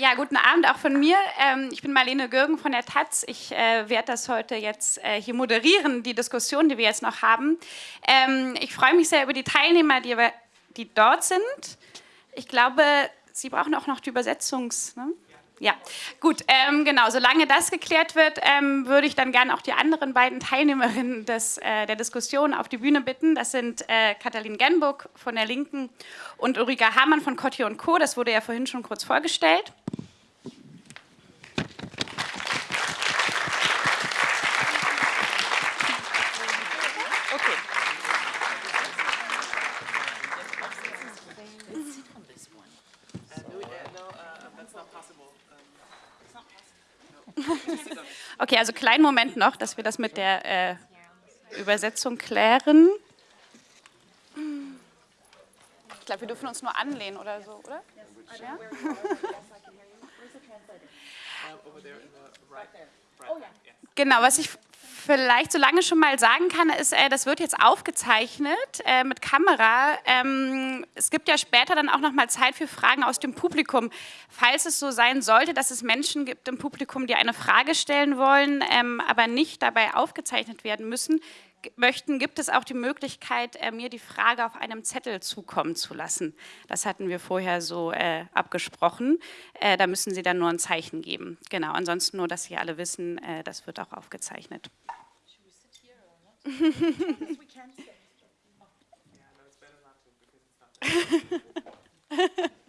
Ja, guten Abend auch von mir. Ähm, ich bin Marlene Gürgen von der Taz. Ich äh, werde das heute jetzt äh, hier moderieren, die Diskussion, die wir jetzt noch haben. Ähm, ich freue mich sehr über die Teilnehmer, die, die dort sind. Ich glaube, Sie brauchen auch noch die Übersetzungs... Ne? Ja, gut, ähm, genau. Solange das geklärt wird, ähm, würde ich dann gerne auch die anderen beiden Teilnehmerinnen des, äh, der Diskussion auf die Bühne bitten. Das sind äh, Katalin Genburg von der Linken und Ulrika Hamann von Kotti und Co. Das wurde ja vorhin schon kurz vorgestellt. Okay, also kleinen Moment noch, dass wir das mit der äh, Übersetzung klären. Ich glaube, wir dürfen uns nur anlehnen oder so, oder? Ja? Genau, was ich vielleicht so lange schon mal sagen kann, ist, äh, das wird jetzt aufgezeichnet äh, mit Kamera. Ähm, es gibt ja später dann auch noch mal Zeit für Fragen aus dem Publikum. Falls es so sein sollte, dass es Menschen gibt im Publikum, die eine Frage stellen wollen, ähm, aber nicht dabei aufgezeichnet werden müssen, möchten, gibt es auch die Möglichkeit, äh, mir die Frage auf einem Zettel zukommen zu lassen. Das hatten wir vorher so äh, abgesprochen. Äh, da müssen Sie dann nur ein Zeichen geben. Genau, ansonsten nur, dass Sie alle wissen, äh, das wird auch aufgezeichnet.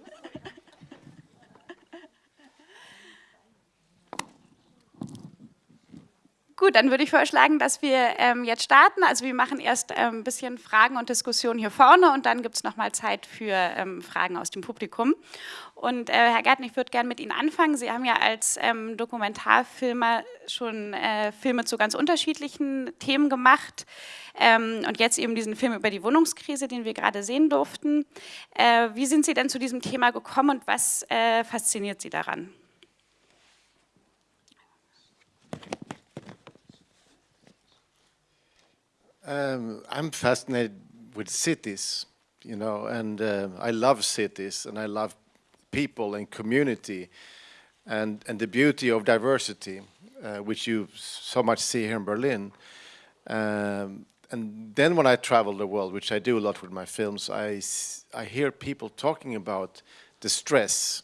Gut, dann würde ich vorschlagen, dass wir ähm, jetzt starten. Also wir machen erst ähm, ein bisschen Fragen und Diskussionen hier vorne und dann gibt es nochmal Zeit für ähm, Fragen aus dem Publikum. Und äh, Herr Gärtner, ich würde gerne mit Ihnen anfangen. Sie haben ja als ähm, Dokumentarfilmer schon äh, Filme zu ganz unterschiedlichen Themen gemacht ähm, und jetzt eben diesen Film über die Wohnungskrise, den wir gerade sehen durften. Äh, wie sind Sie denn zu diesem Thema gekommen und was äh, fasziniert Sie daran? Um, I'm fascinated with cities, you know, and uh, I love cities and I love people and community and, and the beauty of diversity, uh, which you so much see here in Berlin. Um, and then when I travel the world, which I do a lot with my films, I, I hear people talking about the stress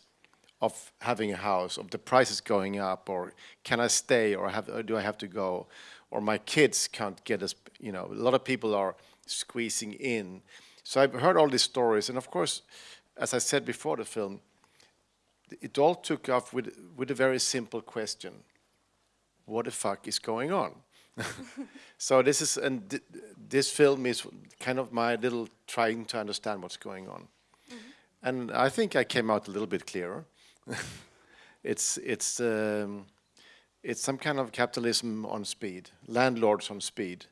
of having a house, of the prices going up, or can I stay, or, have, or do I have to go? or my kids can't get us, you know, a lot of people are squeezing in. So I've heard all these stories, and of course, as I said before the film, it all took off with, with a very simple question. What the fuck is going on? so this is, and th this film is kind of my little trying to understand what's going on. Mm -hmm. And I think I came out a little bit clearer. it's, it's, um, it's some kind of capitalism on speed, landlords on speed.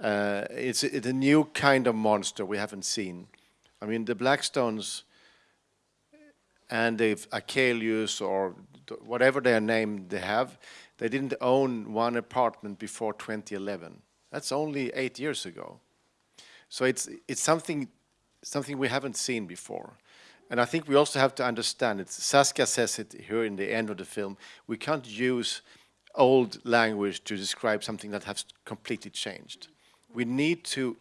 Uh, it's, it's, a new kind of monster we haven't seen. I mean, the Blackstones and the Achelius or whatever their name they have, they didn't own one apartment before 2011. That's only eight years ago. So it's, it's something, something we haven't seen before. And I think we also have to understand it. Saskia says it here in the end of the film. We can't use old language to describe something that has completely changed. We need to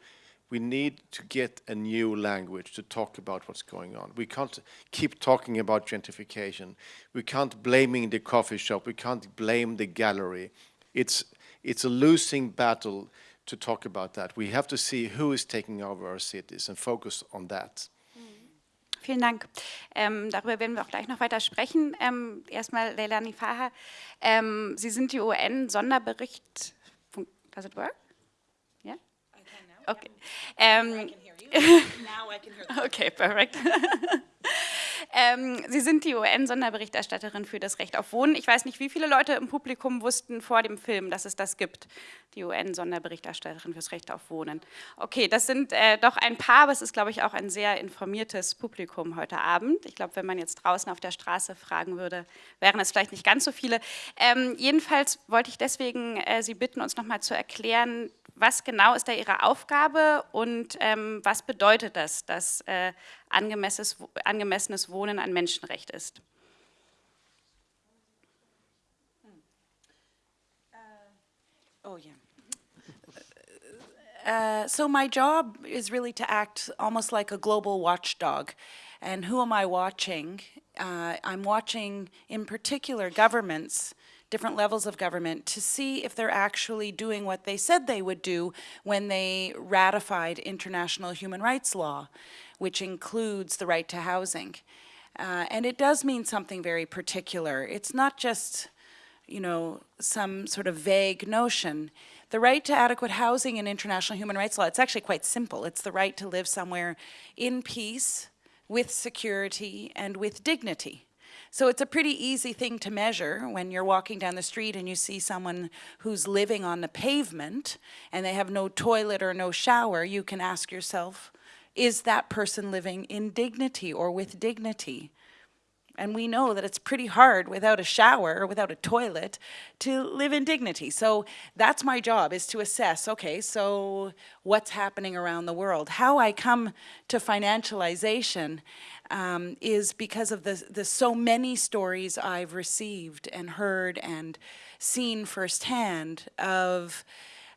we need to get a new language to talk about what's going on. We can't keep talking about gentrification. We can't blaming the coffee shop. We can't blame the gallery. It's, it's a losing battle to talk about that. We have to see who is taking over our cities and focus on that. Mm. Vielen Dank. Ähm, darüber werden wir auch gleich noch weiter sprechen. Ähm, erstmal Leila Nifaha, ähm, Sie sind die UN-Sonderbericht... Does it work? Okay. Um, hear Okay, perfect. Ähm, Sie sind die UN-Sonderberichterstatterin für das Recht auf Wohnen. Ich weiß nicht, wie viele Leute im Publikum wussten vor dem Film, dass es das gibt, die UN-Sonderberichterstatterin für das Recht auf Wohnen. Okay, das sind äh, doch ein paar, aber es ist, glaube ich, auch ein sehr informiertes Publikum heute Abend. Ich glaube, wenn man jetzt draußen auf der Straße fragen würde, wären es vielleicht nicht ganz so viele. Ähm, jedenfalls wollte ich deswegen äh, Sie bitten, uns nochmal zu erklären, was genau ist da Ihre Aufgabe und ähm, was bedeutet das, dass äh, angemessenes, angemessenes Wohnen ein Menschenrecht ist? Hm. Oh, yeah. Uh, so my job is really to act almost like a global watchdog. And who am I watching? Uh, I'm watching, in particular, governments different levels of government, to see if they're actually doing what they said they would do when they ratified international human rights law, which includes the right to housing. Uh, and it does mean something very particular. It's not just, you know, some sort of vague notion. The right to adequate housing in international human rights law, it's actually quite simple. It's the right to live somewhere in peace, with security, and with dignity. So it's a pretty easy thing to measure when you're walking down the street and you see someone who's living on the pavement and they have no toilet or no shower, you can ask yourself, is that person living in dignity or with dignity? And we know that it's pretty hard without a shower or without a toilet to live in dignity. So that's my job is to assess, okay, so what's happening around the world? How I come to financialization um, is because of the, the so many stories I've received and heard and seen firsthand of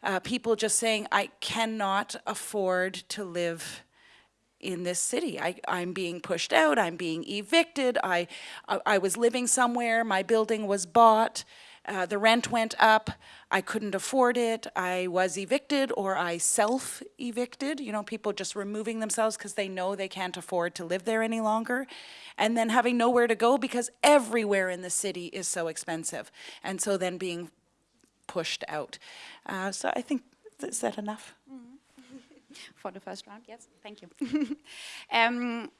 uh, people just saying, I cannot afford to live in this city. I, I'm being pushed out, I'm being evicted, I, I, I was living somewhere, my building was bought, uh, the rent went up, I couldn't afford it, I was evicted or I self-evicted, you know, people just removing themselves because they know they can't afford to live there any longer, and then having nowhere to go because everywhere in the city is so expensive, and so then being pushed out. Uh, so I think, is that enough? Mm -hmm. for the first round. Yes, thank you. um,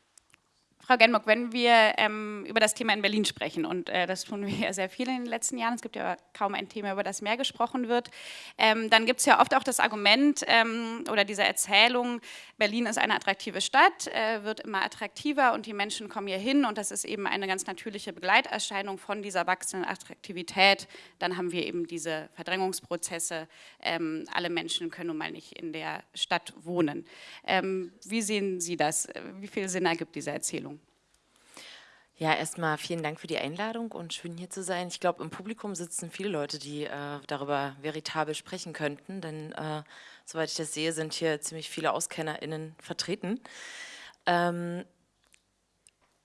Frau Genmock, wenn wir ähm, über das Thema in Berlin sprechen, und äh, das tun wir ja sehr viel in den letzten Jahren, es gibt ja kaum ein Thema, über das mehr gesprochen wird, ähm, dann gibt es ja oft auch das Argument ähm, oder diese Erzählung, Berlin ist eine attraktive Stadt, äh, wird immer attraktiver und die Menschen kommen hier hin und das ist eben eine ganz natürliche Begleiterscheinung von dieser wachsenden Attraktivität. Dann haben wir eben diese Verdrängungsprozesse, ähm, alle Menschen können nun mal nicht in der Stadt wohnen. Ähm, wie sehen Sie das? Wie viel Sinn ergibt diese Erzählung? Ja, erstmal vielen Dank für die Einladung und schön hier zu sein. Ich glaube, im Publikum sitzen viele Leute, die äh, darüber veritabel sprechen könnten, denn äh, soweit ich das sehe, sind hier ziemlich viele AuskennerInnen vertreten. Ähm,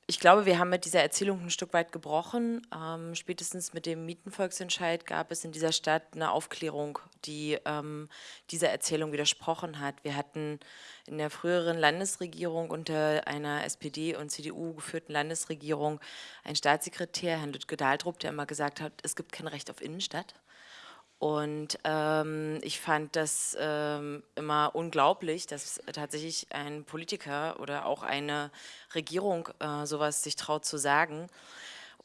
ich glaube, wir haben mit dieser Erzählung ein Stück weit gebrochen. Ähm, spätestens mit dem Mietenvolksentscheid gab es in dieser Stadt eine Aufklärung, die ähm, dieser Erzählung widersprochen hat. Wir hatten in der früheren Landesregierung unter einer SPD- und CDU geführten Landesregierung einen Staatssekretär, Herrn Lütke Dahldrup, der immer gesagt hat, es gibt kein Recht auf Innenstadt. Und ähm, ich fand das ähm, immer unglaublich, dass tatsächlich ein Politiker oder auch eine Regierung äh, sowas sich traut zu sagen.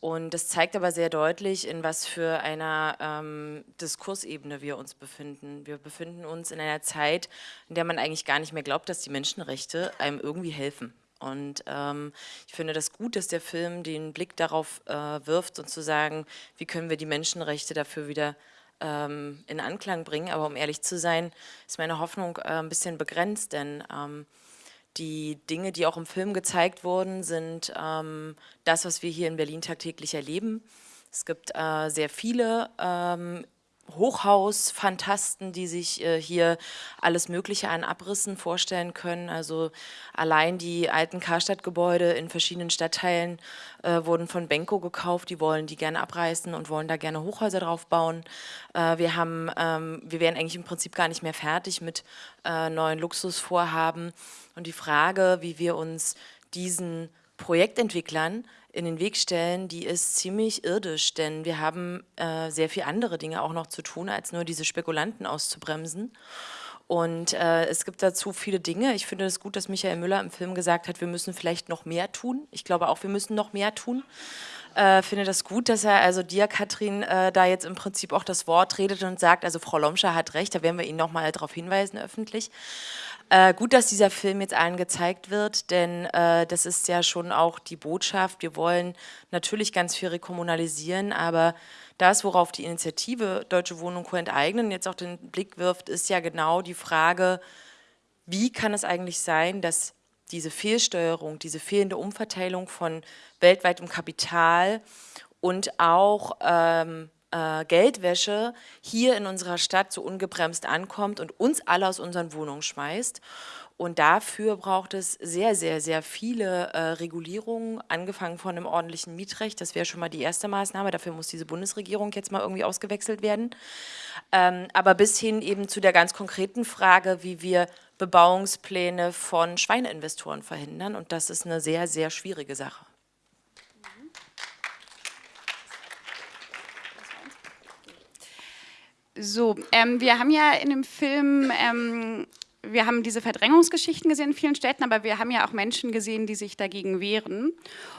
Und das zeigt aber sehr deutlich, in was für einer ähm, Diskursebene wir uns befinden. Wir befinden uns in einer Zeit, in der man eigentlich gar nicht mehr glaubt, dass die Menschenrechte einem irgendwie helfen. Und ähm, ich finde das gut, dass der Film den Blick darauf äh, wirft und zu sagen, wie können wir die Menschenrechte dafür wieder ähm, in Anklang bringen. Aber um ehrlich zu sein, ist meine Hoffnung äh, ein bisschen begrenzt, denn ähm, die Dinge, die auch im Film gezeigt wurden, sind ähm, das, was wir hier in Berlin tagtäglich erleben. Es gibt äh, sehr viele ähm, Hochhaus-Fantasten, die sich äh, hier alles Mögliche an Abrissen vorstellen können. Also allein die alten Karstadtgebäude in verschiedenen Stadtteilen äh, wurden von Benko gekauft. Die wollen die gerne abreißen und wollen da gerne Hochhäuser drauf bauen. Äh, wir, haben, ähm, wir wären eigentlich im Prinzip gar nicht mehr fertig mit äh, neuen Luxusvorhaben. Und die Frage, wie wir uns diesen Projektentwicklern in den Weg stellen, die ist ziemlich irdisch, denn wir haben äh, sehr viele andere Dinge auch noch zu tun, als nur diese Spekulanten auszubremsen. Und äh, es gibt dazu viele Dinge. Ich finde es gut, dass Michael Müller im Film gesagt hat, wir müssen vielleicht noch mehr tun. Ich glaube auch, wir müssen noch mehr tun. Äh, finde das gut, dass er, also dir, Katrin, äh, da jetzt im Prinzip auch das Wort redet und sagt, also Frau Lomscher hat recht, da werden wir Ihnen nochmal darauf hinweisen öffentlich. Äh, gut, dass dieser Film jetzt allen gezeigt wird, denn äh, das ist ja schon auch die Botschaft. Wir wollen natürlich ganz viel rekommunalisieren, aber das, worauf die Initiative Deutsche Wohnung Co. enteignen jetzt auch den Blick wirft, ist ja genau die Frage, wie kann es eigentlich sein, dass diese Fehlsteuerung, diese fehlende Umverteilung von weltweitem Kapital und auch ähm, äh, Geldwäsche hier in unserer Stadt so ungebremst ankommt und uns alle aus unseren Wohnungen schmeißt. Und dafür braucht es sehr, sehr, sehr viele äh, Regulierungen, angefangen von einem ordentlichen Mietrecht. Das wäre schon mal die erste Maßnahme. Dafür muss diese Bundesregierung jetzt mal irgendwie ausgewechselt werden. Ähm, aber bis hin eben zu der ganz konkreten Frage, wie wir Bebauungspläne von Schweineinvestoren verhindern. Und das ist eine sehr, sehr schwierige Sache. So, ähm, wir haben ja in dem Film, ähm, wir haben diese Verdrängungsgeschichten gesehen in vielen Städten, aber wir haben ja auch Menschen gesehen, die sich dagegen wehren.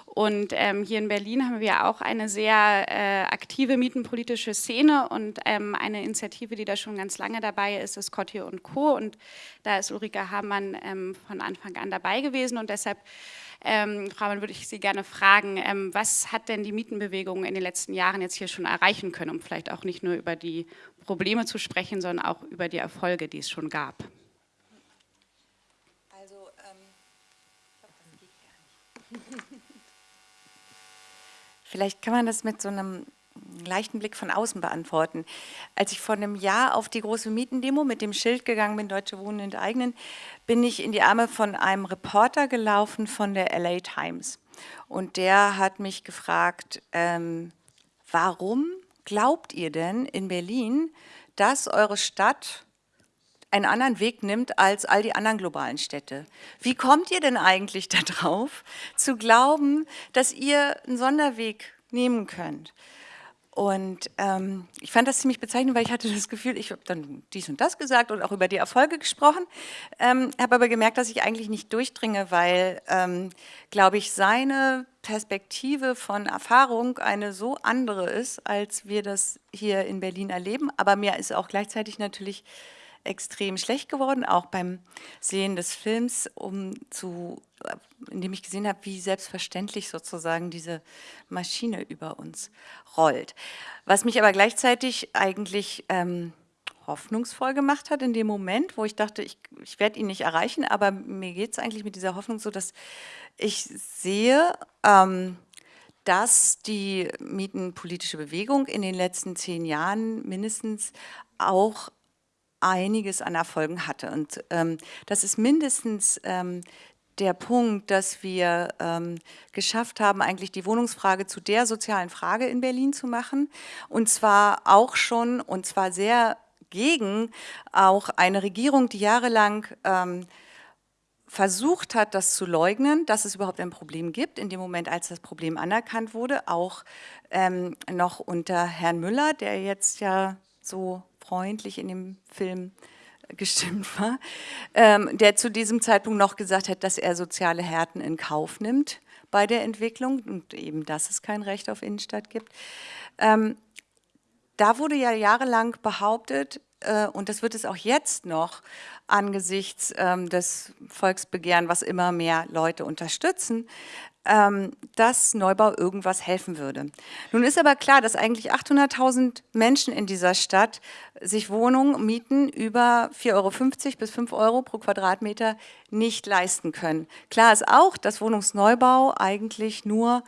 Und ähm, hier in Berlin haben wir auch eine sehr äh, aktive mietenpolitische Szene und ähm, eine Initiative, die da schon ganz lange dabei ist, ist Cotti und Co. Und da ist Ulrike Hamann ähm, von Anfang an dabei gewesen und deshalb ähm, Frau Mann, würde ich Sie gerne fragen, ähm, was hat denn die Mietenbewegung in den letzten Jahren jetzt hier schon erreichen können, um vielleicht auch nicht nur über die Probleme zu sprechen, sondern auch über die Erfolge, die es schon gab? Also, ähm, ich glaube, das geht gar nicht. Vielleicht kann man das mit so einem leichten Blick von außen beantworten. Als ich vor einem Jahr auf die große Mietendemo mit dem Schild gegangen bin, Deutsche Wohnen enteignen, bin ich in die Arme von einem Reporter gelaufen von der LA Times. Und der hat mich gefragt, ähm, warum glaubt ihr denn in Berlin, dass eure Stadt einen anderen Weg nimmt als all die anderen globalen Städte. Wie kommt ihr denn eigentlich darauf, zu glauben, dass ihr einen Sonderweg nehmen könnt? Und ähm, ich fand das ziemlich bezeichnend, weil ich hatte das Gefühl, ich habe dann dies und das gesagt und auch über die Erfolge gesprochen, ähm, habe aber gemerkt, dass ich eigentlich nicht durchdringe, weil, ähm, glaube ich, seine Perspektive von Erfahrung eine so andere ist, als wir das hier in Berlin erleben. Aber mir ist auch gleichzeitig natürlich extrem schlecht geworden, auch beim Sehen des Films, um zu, indem ich gesehen habe, wie selbstverständlich sozusagen diese Maschine über uns rollt. Was mich aber gleichzeitig eigentlich ähm, hoffnungsvoll gemacht hat in dem Moment, wo ich dachte, ich, ich werde ihn nicht erreichen, aber mir geht es eigentlich mit dieser Hoffnung so, dass ich sehe, ähm, dass die mietenpolitische Bewegung in den letzten zehn Jahren mindestens auch einiges an Erfolgen hatte. Und ähm, das ist mindestens ähm, der Punkt, dass wir ähm, geschafft haben, eigentlich die Wohnungsfrage zu der sozialen Frage in Berlin zu machen. Und zwar auch schon, und zwar sehr gegen auch eine Regierung, die jahrelang ähm, versucht hat, das zu leugnen, dass es überhaupt ein Problem gibt. In dem Moment, als das Problem anerkannt wurde, auch ähm, noch unter Herrn Müller, der jetzt ja so freundlich in dem Film gestimmt war, ähm, der zu diesem Zeitpunkt noch gesagt hat, dass er soziale Härten in Kauf nimmt bei der Entwicklung und eben, dass es kein Recht auf Innenstadt gibt. Ähm, da wurde ja jahrelang behauptet, äh, und das wird es auch jetzt noch angesichts ähm, des Volksbegehren, was immer mehr Leute unterstützen, ähm, dass Neubau irgendwas helfen würde. Nun ist aber klar, dass eigentlich 800.000 Menschen in dieser Stadt sich Wohnungen mieten über 4,50 Euro bis 5 Euro pro Quadratmeter nicht leisten können. Klar ist auch, dass Wohnungsneubau eigentlich nur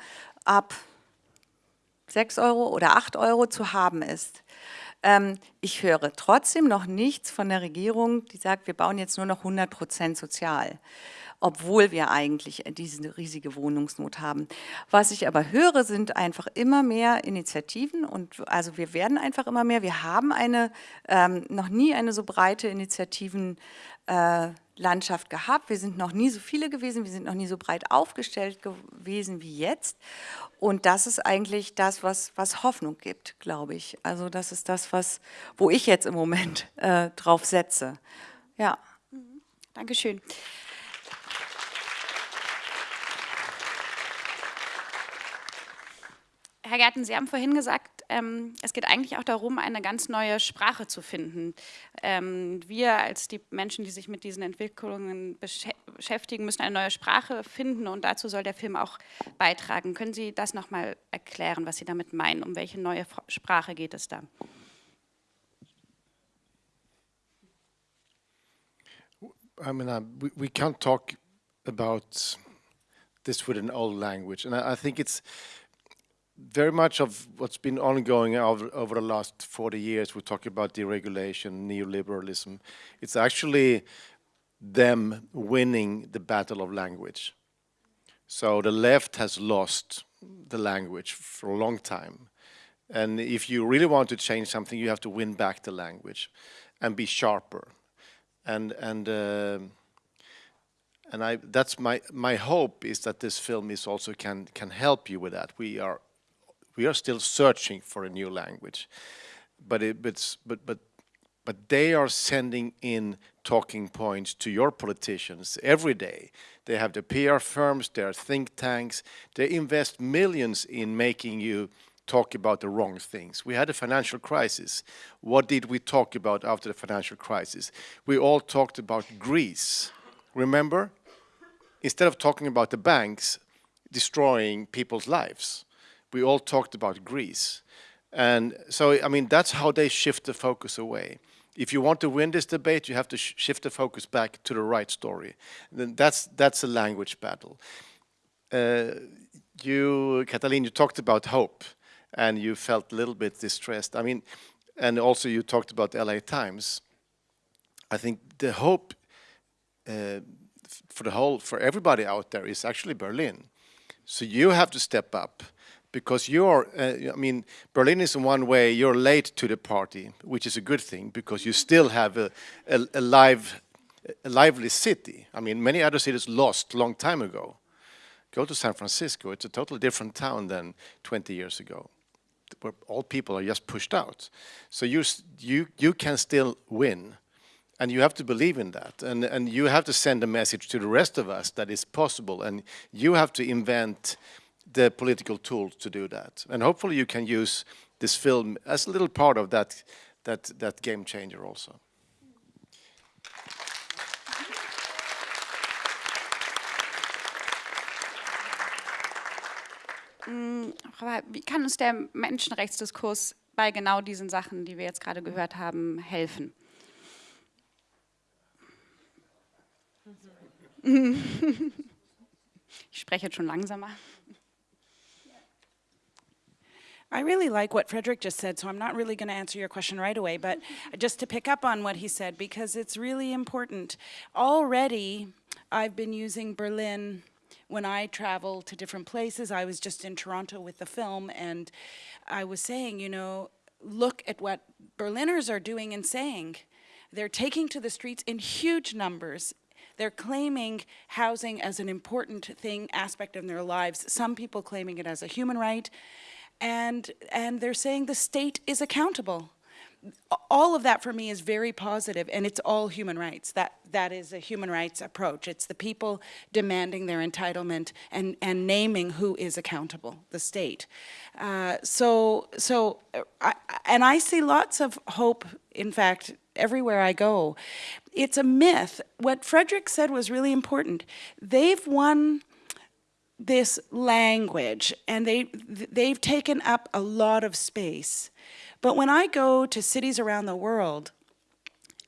ab 6 Euro oder 8 Euro zu haben ist. Ähm, ich höre trotzdem noch nichts von der Regierung, die sagt, wir bauen jetzt nur noch 100 Prozent sozial obwohl wir eigentlich diese riesige Wohnungsnot haben. Was ich aber höre, sind einfach immer mehr Initiativen und also wir werden einfach immer mehr. Wir haben eine, ähm, noch nie eine so breite Initiativenlandschaft äh, gehabt. Wir sind noch nie so viele gewesen, wir sind noch nie so breit aufgestellt gewesen wie jetzt. Und das ist eigentlich das, was, was Hoffnung gibt, glaube ich. Also das ist das, was, wo ich jetzt im Moment äh, drauf setze. Ja. Mhm. Dankeschön. Herr Gerten, Sie haben vorhin gesagt, ähm, es geht eigentlich auch darum, eine ganz neue Sprache zu finden. Ähm, wir als die Menschen, die sich mit diesen Entwicklungen beschäftigen, müssen eine neue Sprache finden und dazu soll der Film auch beitragen. Können Sie das nochmal erklären, was Sie damit meinen? Um welche neue Sprache geht es da? I mean, uh, we, we can't talk about this with an old language, and I, I think it's very much of what's been ongoing over, over the last 40 years, we talk about deregulation, neoliberalism, it's actually them winning the battle of language. So the left has lost the language for a long time. And if you really want to change something, you have to win back the language and be sharper. And, and, uh, and I, that's my, my hope is that this film is also can, can help you with that. We are, we are still searching for a new language. But, it, but, but, but, but they are sending in talking points to your politicians every day. They have the PR firms, their think tanks, they invest millions in making you talk about the wrong things. We had a financial crisis. What did we talk about after the financial crisis? We all talked about Greece. Remember? Instead of talking about the banks destroying people's lives, we all talked about Greece. And so, I mean, that's how they shift the focus away. If you want to win this debate, you have to sh shift the focus back to the right story. Then that's, that's a language battle. Uh, you, Katalin, you talked about hope and you felt a little bit distressed. I mean, and also you talked about the LA Times. I think the hope uh, for the whole, for everybody out there is actually Berlin. So you have to step up because you're, uh, I mean, Berlin is in one way, you're late to the party, which is a good thing because you still have a, a, a live, a lively city. I mean, many other cities lost long time ago. Go to San Francisco, it's a totally different town than 20 years ago where all people are just pushed out. So you, you, you can still win. And you have to believe in that. And, and you have to send a message to the rest of us that it's possible. And you have to invent the political tools to do that. And hopefully you can use this film as a little part of that, that, that game changer also. Mm, wie kann uns der Menschenrechtsdiskurs bei genau diesen Sachen, die wir jetzt gerade gehört haben, helfen? Ich spreche jetzt schon langsamer. I really like what Frederick just said, so I'm not really going to answer your question right away, but mm-hmm. just to pick up on what he said, because it's really important. Already, I've been using Berlin when I travel to different places. I was just in Toronto with the film, and I was saying, you know, look at what Berliners are doing and saying. They're taking to the streets in huge numbers they're claiming housing as an important thing, aspect of their lives. Some people claiming it as a human right. And, and they're saying the state is accountable all of that for me is very positive and it's all human rights. That, that is a human rights approach. It's the people demanding their entitlement and, and naming who is accountable, the state. Uh, so, so I, and I see lots of hope, in fact, everywhere I go. It's a myth. What Frederick said was really important. They've won this language and they, they've taken up a lot of space. But when I go to cities around the world,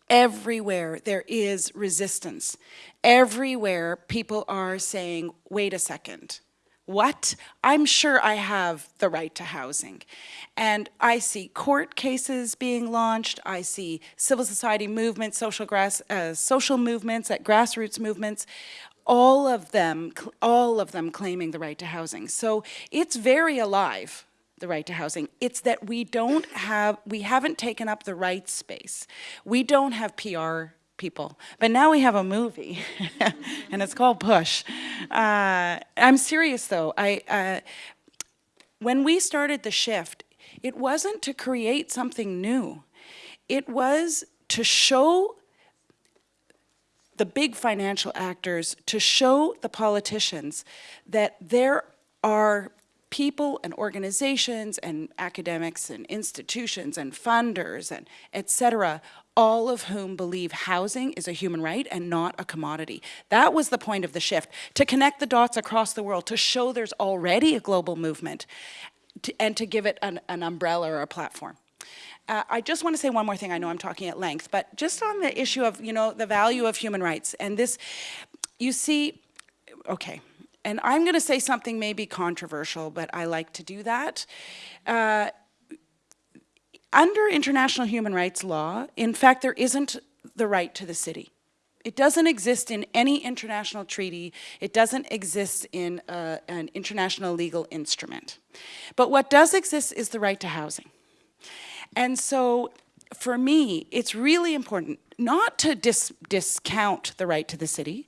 everywhere there is resistance. Everywhere people are saying, wait a second, what? I'm sure I have the right to housing. And I see court cases being launched. I see civil society movements, social, grass, uh, social movements, at grassroots movements, all of them, all of them claiming the right to housing. So it's very alive the right to housing. It's that we don't have, we haven't taken up the right space. We don't have PR people. But now we have a movie, and it's called Push. Uh, I'm serious though. I, uh, when we started the shift, it wasn't to create something new. It was to show the big financial actors, to show the politicians that there are people and organizations and academics and institutions and funders and et cetera, all of whom believe housing is a human right and not a commodity. That was the point of the shift, to connect the dots across the world, to show there's already a global movement to, and to give it an, an umbrella or a platform. Uh, I just want to say one more thing. I know I'm talking at length, but just on the issue of, you know, the value of human rights and this, you see, okay, and I'm going to say something maybe controversial, but I like to do that. Uh, under international human rights law, in fact, there isn't the right to the city. It doesn't exist in any international treaty. It doesn't exist in uh, an international legal instrument. But what does exist is the right to housing. And so for me, it's really important not to dis discount the right to the city,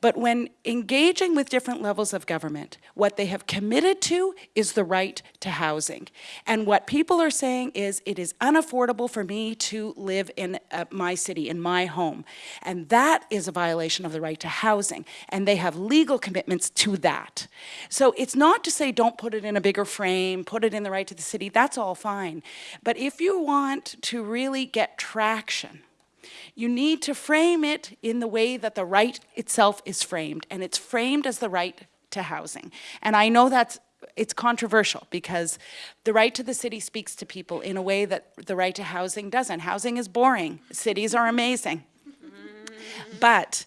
but when engaging with different levels of government, what they have committed to is the right to housing. And what people are saying is it is unaffordable for me to live in uh, my city, in my home. And that is a violation of the right to housing. And they have legal commitments to that. So it's not to say don't put it in a bigger frame, put it in the right to the city, that's all fine. But if you want to really get traction, you need to frame it in the way that the right itself is framed, and it's framed as the right to housing. And I know that's it's controversial because the right to the city speaks to people in a way that the right to housing doesn't. Housing is boring. Cities are amazing. But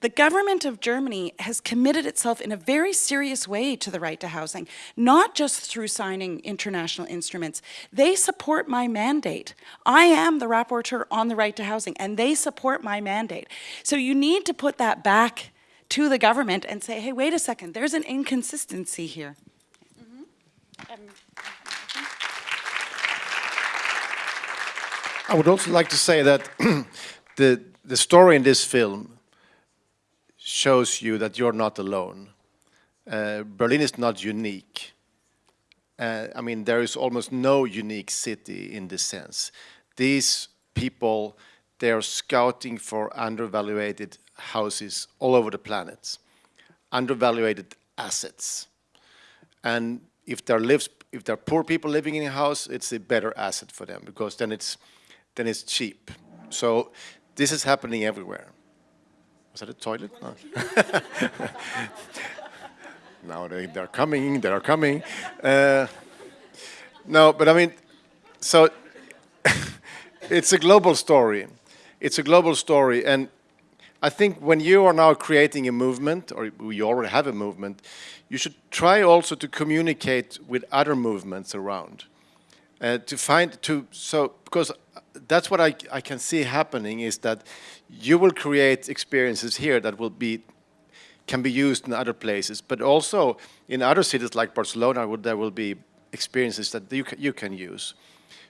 the government of Germany has committed itself in a very serious way to the right to housing, not just through signing international instruments. They support my mandate. I am the rapporteur on the right to housing, and they support my mandate. So you need to put that back to the government and say, hey, wait a second, there's an inconsistency here. Mm-hmm. Um, I would also like to say that the, the story in this film shows you that you're not alone. Uh, Berlin is not unique. Uh, I mean, there is almost no unique city in this sense. These people, they are scouting for undervaluated houses all over the planet, undervaluated assets. And if there lives, if there are poor people living in a house, it's a better asset for them because then it's, then it's cheap. So this is happening everywhere. Was that a toilet? No. now they, they're coming, they're coming. Uh, no, but I mean, so it's a global story. It's a global story. And I think when you are now creating a movement, or you already have a movement, you should try also to communicate with other movements around. Uh, to find, to, so, because that's what I, I can see happening is that you will create experiences here that will be can be used in other places, but also in other cities like Barcelona, there will be experiences that you can, you can use.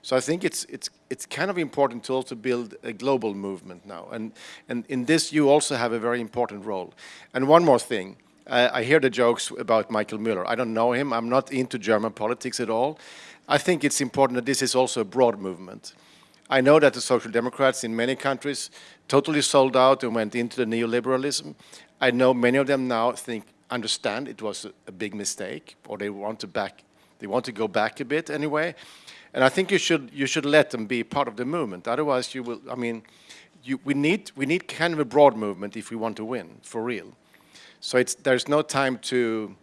So I think it's it's it's kind of important to also build a global movement now, and and in this you also have a very important role. And one more thing, uh, I hear the jokes about Michael Müller. I don't know him. I'm not into German politics at all. I think it's important that this is also a broad movement. I know that the Social Democrats in many countries totally sold out and went into the neoliberalism. I know many of them now think, understand it was a, big mistake, or they want to back, they want to go back a bit anyway. And I think you should you should let them be part of the movement. Otherwise, you will. I mean, you, we need we need kind of a broad movement if we want to win for real. So it's there's no time to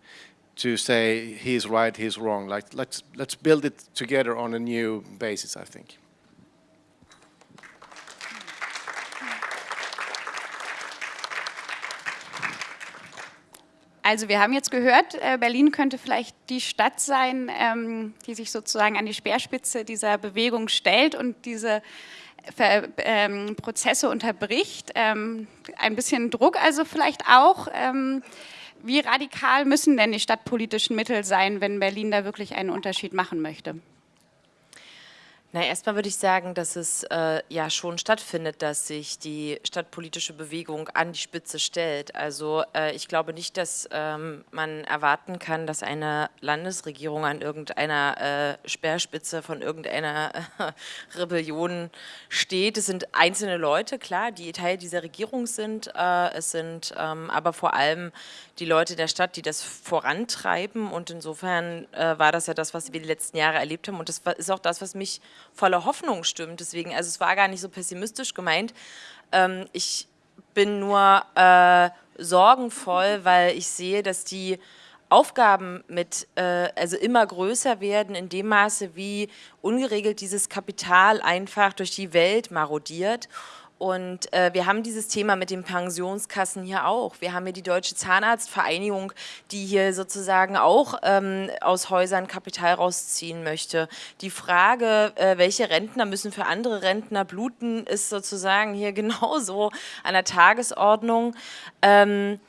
to say he's right, he's wrong. Like let's let's build it together on a new basis. I think. Also wir haben jetzt gehört, äh, Berlin könnte vielleicht die Stadt sein, ähm, die sich sozusagen an die Speerspitze dieser Bewegung stellt und diese ähm, Prozesse unterbricht. Ähm, ein bisschen Druck also vielleicht auch. Wie radikal müssen denn die stadtpolitischen Mittel sein, wenn Berlin da wirklich einen Unterschied machen möchte? Na, erstmal würde ich sagen, dass es äh, ja schon stattfindet, dass sich die stadtpolitische Bewegung an die Spitze stellt. Also äh, ich glaube nicht, dass ähm, man erwarten kann, dass eine Landesregierung an irgendeiner äh, Speerspitze von irgendeiner Rebellion steht. Es sind einzelne Leute, klar, die Teil dieser Regierung sind. Äh, es sind ähm, aber vor allem die Leute der Stadt, die das vorantreiben. Und insofern äh, war das ja das, was wir die letzten Jahre erlebt haben. Und das ist auch das, was mich voller Hoffnung stimmt. Deswegen, also es war gar nicht so pessimistisch gemeint. Ähm, ich bin nur äh, sorgenvoll, weil ich sehe, dass die Aufgaben mit, äh, also immer größer werden in dem Maße, wie ungeregelt dieses Kapital einfach durch die Welt marodiert Und äh, wir haben dieses Thema mit den Pensionskassen hier auch. Wir haben hier die Deutsche Zahnarztvereinigung, die hier sozusagen auch ähm, aus Häusern Kapital rausziehen möchte. Die Frage, äh, welche Rentner müssen für andere Rentner bluten, ist sozusagen hier genauso an der Tagesordnung. Ähm,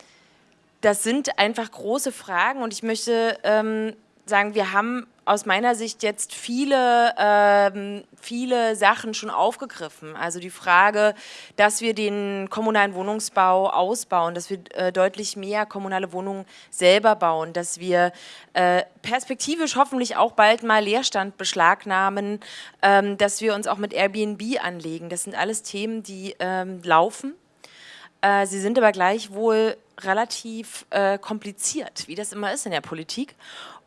das sind einfach große Fragen und ich möchte ähm, sagen, wir haben aus meiner Sicht jetzt viele, ähm, viele Sachen schon aufgegriffen. Also die Frage, dass wir den kommunalen Wohnungsbau ausbauen, dass wir äh, deutlich mehr kommunale Wohnungen selber bauen, dass wir äh, perspektivisch hoffentlich auch bald mal Leerstand beschlagnahmen, ähm, dass wir uns auch mit Airbnb anlegen. Das sind alles Themen, die ähm, laufen. Äh, sie sind aber gleichwohl relativ äh, kompliziert, wie das immer ist in der Politik.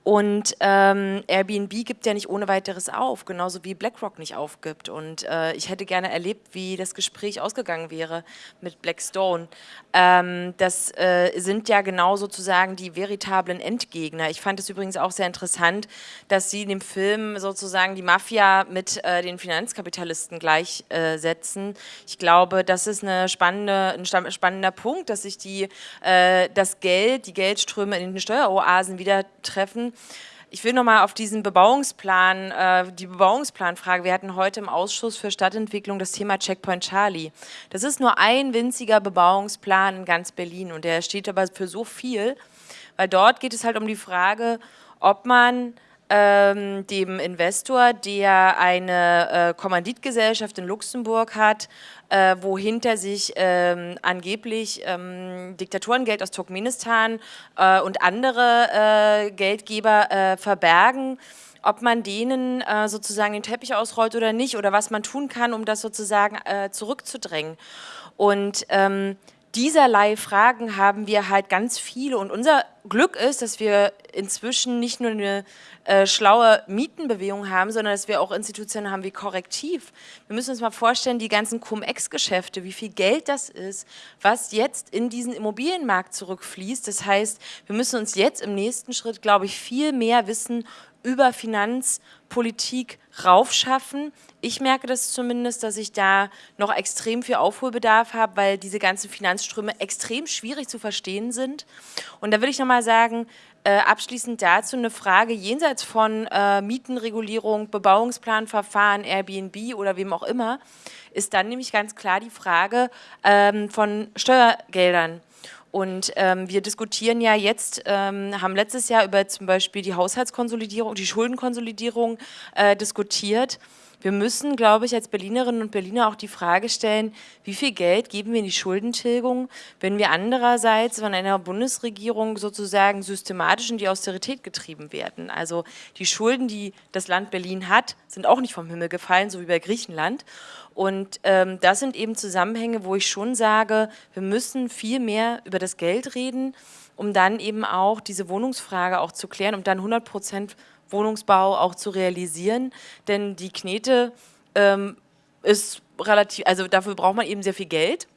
Und ähm, Airbnb gibt ja nicht ohne weiteres auf, genauso wie BlackRock nicht aufgibt. Und äh, ich hätte gerne erlebt, wie das Gespräch ausgegangen wäre mit Blackstone. Ähm, das äh, sind ja genau sozusagen die veritablen Endgegner. Ich fand es übrigens auch sehr interessant, dass sie in dem Film sozusagen die Mafia mit äh, den Finanzkapitalisten gleichsetzen. ich glaube, das ist eine spannende, ein spannender Punkt, dass sich die, äh, das Geld, die Geldströme in den Steueroasen wieder treffen ich will nochmal auf diesen Bebauungsplan, äh, die Bebauungsplanfrage. Wir hatten heute im Ausschuss für Stadtentwicklung das Thema Checkpoint Charlie. Das ist nur ein winziger Bebauungsplan in ganz Berlin und der steht aber für so viel, weil dort geht es halt um die Frage, ob man ähm, dem Investor, der eine äh, Kommanditgesellschaft in Luxemburg hat, äh, wo hinter sich ähm, angeblich ähm, Diktatorengeld aus Turkmenistan äh, und andere äh, Geldgeber äh, verbergen, ob man denen äh, sozusagen den Teppich ausrollt oder nicht oder was man tun kann, um das sozusagen zurückzudrängen. Und ähm, dieserlei Fragen haben wir halt ganz viele und unser Glück ist, dass wir inzwischen nicht nur eine äh, schlaue Mietenbewegung haben, sondern dass wir auch Institutionen haben wie Korrektiv. Wir müssen uns mal vorstellen, die ganzen Cum-Ex-Geschäfte, wie viel Geld das ist, was jetzt in diesen Immobilienmarkt zurückfließt. Das heißt, wir müssen uns jetzt im nächsten Schritt, glaube ich, viel mehr wissen über Finanzpolitik raufschaffen. Ich merke das zumindest, dass ich da noch extrem viel Aufholbedarf habe, weil diese ganzen Finanzströme extrem schwierig zu verstehen sind. Und da würde ich nochmal sagen, äh, abschließend dazu eine Frage jenseits von äh, Mietenregulierung, Bebauungsplanverfahren, Airbnb oder wem auch immer, ist dann nämlich ganz klar die Frage ähm, von Steuergeldern. Und ähm, wir diskutieren ja jetzt, ähm, haben letztes Jahr über zum Beispiel die Haushaltskonsolidierung, die Schuldenkonsolidierung äh, diskutiert. Wir müssen, glaube ich, als Berlinerinnen und Berliner auch die Frage stellen, wie viel Geld geben wir in die Schuldentilgung, wenn wir andererseits von einer Bundesregierung sozusagen systematisch in die Austerität getrieben werden. Also die Schulden, die das Land Berlin hat, sind auch nicht vom Himmel gefallen, so wie bei Griechenland. Und ähm, das sind eben Zusammenhänge, wo ich schon sage, wir müssen viel mehr über das Geld reden, um dann eben auch diese Wohnungsfrage auch zu klären, um dann 100 Prozent Wohnungsbau auch zu realisieren. Denn die Knete ähm, ist relativ, also dafür braucht man eben sehr viel Geld.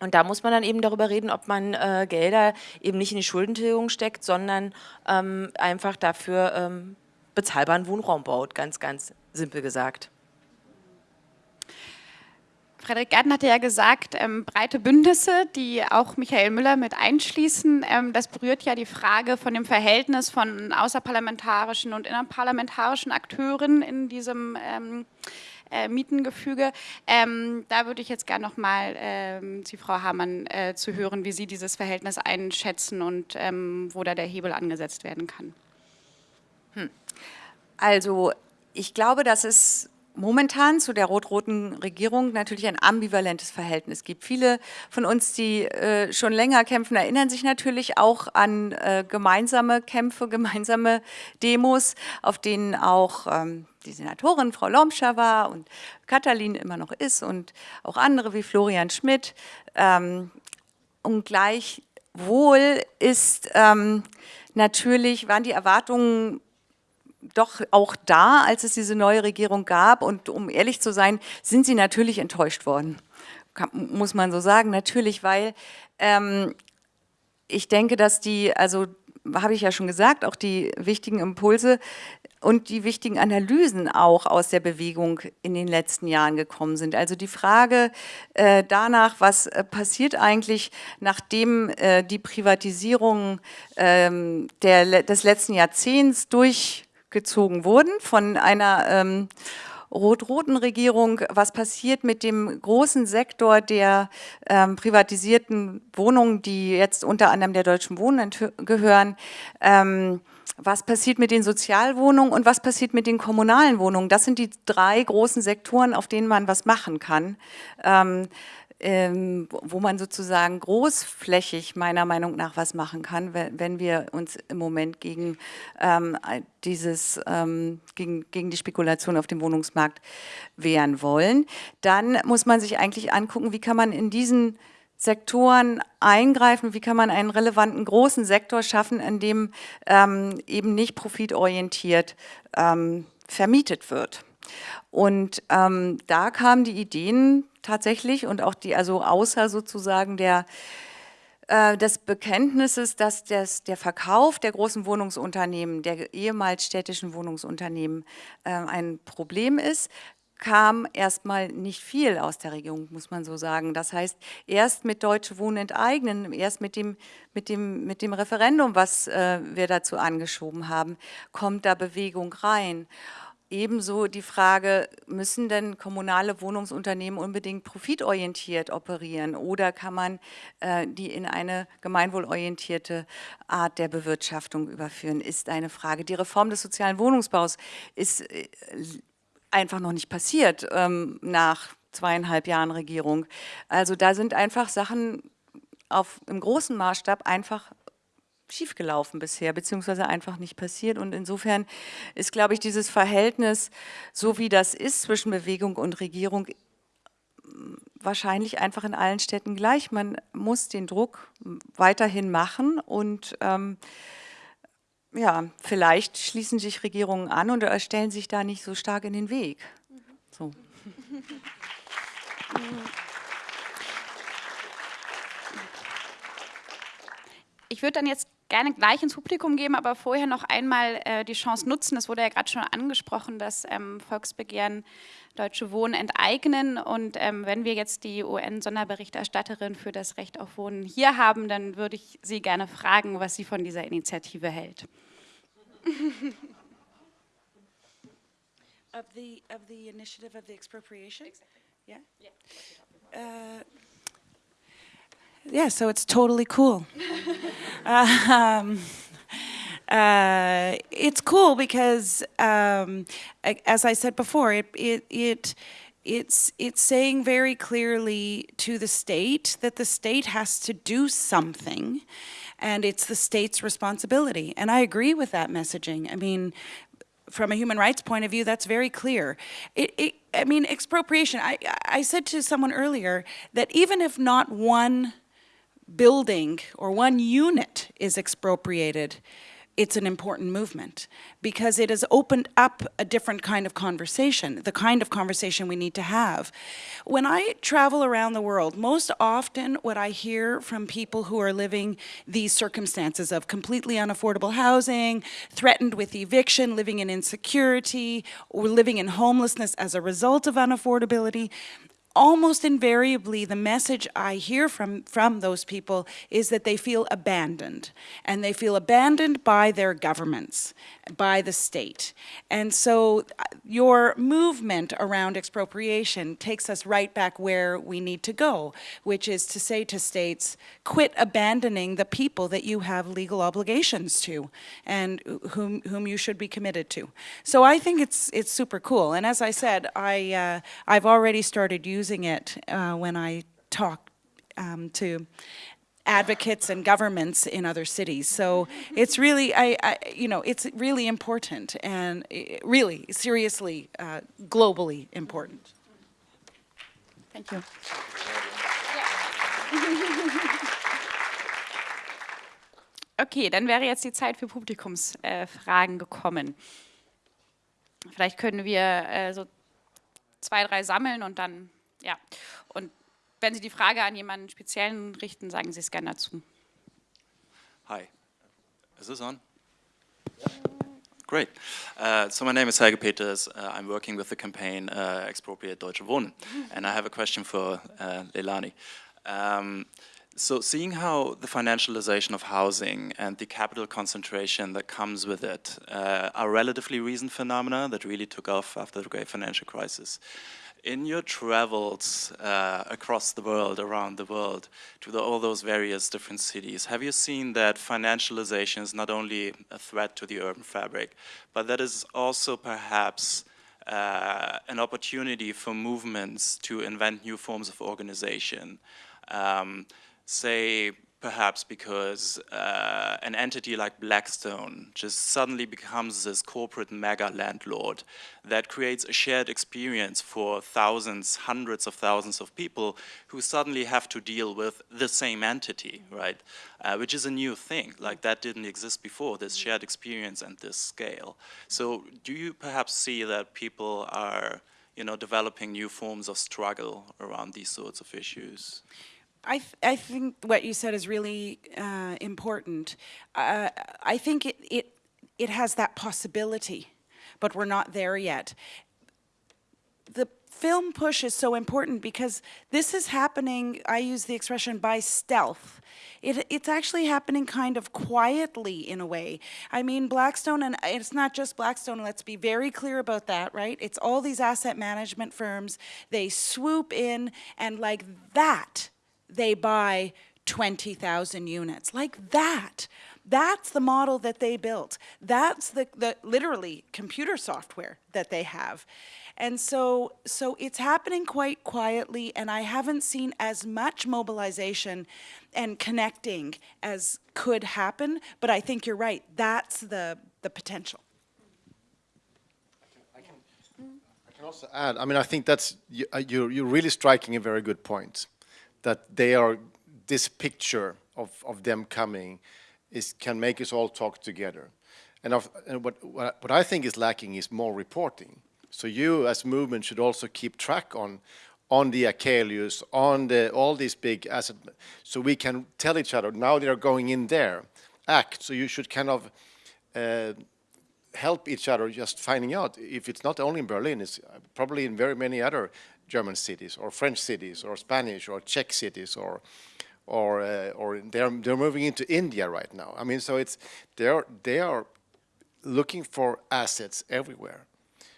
Und da muss man dann eben darüber reden, ob man äh, Gelder eben nicht in die Schuldentilgung steckt, sondern ähm, einfach dafür ähm, bezahlbaren Wohnraum baut, ganz, ganz simpel gesagt. Frederik Gärtner hatte ja gesagt, ähm, breite Bündnisse, die auch Michael Müller mit einschließen. Ähm, das berührt ja die Frage von dem Verhältnis von außerparlamentarischen und innerparlamentarischen Akteuren in diesem ähm, äh, Mietengefüge. Ähm, da würde ich jetzt gerne nochmal ähm, Sie, Frau Hamann, äh, zu hören, wie Sie dieses Verhältnis einschätzen und ähm, wo da der Hebel angesetzt werden kann. Hm. Also ich glaube, dass es momentan zu der rot-roten Regierung natürlich ein ambivalentes Verhältnis gibt. Viele von uns, die äh, schon länger kämpfen, erinnern sich natürlich auch an äh, gemeinsame Kämpfe, gemeinsame Demos, auf denen auch ähm, die Senatorin Frau Lomscher war und Katalin immer noch ist und auch andere wie Florian Schmidt. Ähm, und gleichwohl ist ähm, natürlich, waren die Erwartungen doch auch da, als es diese neue Regierung gab. Und um ehrlich zu sein, sind sie natürlich enttäuscht worden, Kann, muss man so sagen. Natürlich, weil ähm, ich denke, dass die, also habe ich ja schon gesagt, auch die wichtigen Impulse und die wichtigen Analysen auch aus der Bewegung in den letzten Jahren gekommen sind. Also die Frage äh, danach, was äh, passiert eigentlich, nachdem äh, die Privatisierungen ähm, der, des letzten Jahrzehnts durchgezogen wurden von einer ähm, rot-roten Regierung, was passiert mit dem großen Sektor der ähm, privatisierten Wohnungen, die jetzt unter anderem der Deutschen Wohnen gehören, ähm, was passiert mit den Sozialwohnungen und was passiert mit den kommunalen Wohnungen. Das sind die drei großen Sektoren, auf denen man was machen kann. Ähm, ähm, wo man sozusagen großflächig meiner Meinung nach was machen kann, wenn, wir uns im Moment gegen ähm, dieses ähm, gegen, gegen die Spekulation auf dem Wohnungsmarkt wehren wollen. Dann muss man sich eigentlich angucken, wie kann man in diesen Sektoren eingreifen? Wie kann man einen relevanten großen Sektor schaffen, in dem ähm, eben nicht profitorientiert ähm, vermietet wird? Und ähm, da kamen die Ideen tatsächlich und auch die, also außer sozusagen der äh, des Bekenntnisses, dass das, der Verkauf der großen Wohnungsunternehmen, der ehemals städtischen Wohnungsunternehmen äh, ein Problem ist, kam erstmal nicht viel aus der Regierung, muss man so sagen. Das heißt, erst mit Deutsche Wohnen enteignen, erst mit dem, mit dem, mit dem Referendum, was äh, wir dazu angeschoben haben, kommt da Bewegung rein. Ebenso die Frage, müssen denn kommunale Wohnungsunternehmen unbedingt profitorientiert operieren oder kann man äh, die in eine gemeinwohlorientierte Art der Bewirtschaftung überführen, ist eine Frage. Die Reform des sozialen Wohnungsbaus ist äh, einfach noch nicht passiert ähm, nach zweieinhalb Jahren Regierung. Also da sind einfach Sachen auf, im großen Maßstab einfach schiefgelaufen bisher, beziehungsweise einfach nicht passiert. Und insofern ist, glaube ich, dieses Verhältnis, so wie das ist zwischen Bewegung und Regierung, wahrscheinlich einfach in allen Städten gleich. Man muss den Druck weiterhin machen und ähm, ja, vielleicht schließen sich Regierungen an und stellen sich da nicht so stark in den Weg. So. Ich würde dann jetzt gerne gleich ins Publikum geben, aber vorher noch einmal äh, die Chance nutzen. Es wurde ja gerade schon angesprochen, dass ähm, Volksbegehren Deutsche Wohnen enteignen. Und ähm, wenn wir jetzt die UN-Sonderberichterstatterin für das Recht auf Wohnen hier haben, dann würde ich Sie gerne fragen, was sie von dieser Initiative hält. of the of the initiative of the expropriation? Exactly. Yeah. Yeah. Uh, yeah, so it's totally cool. um, uh, it's cool because, um, as I said before, it, it, it, it's, it's saying very clearly to the state that the state has to do something and it's the state's responsibility. And I agree with that messaging. I mean, from a human rights point of view, that's very clear. It, it, I mean, expropriation, I, I said to someone earlier that even if not one building or one unit is expropriated, it's an important movement because it has opened up a different kind of conversation, the kind of conversation we need to have. When I travel around the world, most often what I hear from people who are living these circumstances of completely unaffordable housing, threatened with eviction, living in insecurity, or living in homelessness as a result of unaffordability, almost invariably the message I hear from, from those people is that they feel abandoned. And they feel abandoned by their governments, by the state. And so uh, your movement around expropriation takes us right back where we need to go, which is to say to states, quit abandoning the people that you have legal obligations to and whom, whom you should be committed to. So I think it's, it's super cool. And as I said, I, uh, I've already started using using it uh, when I talk um, to advocates and governments in other cities. So it's really, I, I you know, it's really important and eh, really, seriously, uh, globally important. Thank you. Okay, dann wäre jetzt die Zeit für Publikumsfragen äh, gekommen. Vielleicht können wir äh, so zwei, drei sammeln und dann ja, und wenn Sie die Frage an jemanden Speziellen richten, sagen Sie es gerne dazu. Hi. Is this on? Great. Uh, so my name is Helge Peters. Uh, I'm working with the campaign uh, Expropriate Deutsche Wohnen. And I have a question for uh, Leilani. Um, so seeing how the financialization of housing and the capital concentration that comes with it uh, are relatively recent phenomena that really took off after the great financial crisis. In your travels uh, across the world, around the world, to the, all those various different cities, have you seen that financialization is not only a threat to the urban fabric, but that is also perhaps uh, an opportunity for movements to invent new forms of organization? Um, say perhaps because uh, an entity like Blackstone just suddenly becomes this corporate mega landlord that creates a shared experience for thousands, hundreds of thousands of people who suddenly have to deal with the same entity, right? Uh, which is a new thing, like that didn't exist before, this shared experience and this scale. So do you perhaps see that people are you know, developing new forms of struggle around these sorts of issues? I, th I think what you said is really uh, important. Uh, I think it, it, it has that possibility, but we're not there yet. The film push is so important because this is happening, I use the expression by stealth. It, it's actually happening kind of quietly in a way. I mean, Blackstone, and it's not just Blackstone, let's be very clear about that, right? It's all these asset management firms, they swoop in and like that, they buy 20,000 units. Like that. That's the model that they built. That's the, the literally computer software that they have. And so, so it's happening quite quietly, and I haven't seen as much mobilization and connecting as could happen, but I think you're right. That's the, the potential. I can, I can also add, I mean, I think that's, uh, you're, you're really striking a very good point that they are, this picture of, of them coming is, can make us all talk together. And, of, and what, what, what I think is lacking is more reporting. So you as movement should also keep track on, on the Achelius, on the, all these big assets, so we can tell each other, now they're going in there, act. So you should kind of uh, help each other just finding out if it's not only in Berlin, it's probably in very many other German cities or French cities or Spanish or Czech cities or or uh, or they're they're moving into India right now. I mean, so it's they're they are looking for assets everywhere.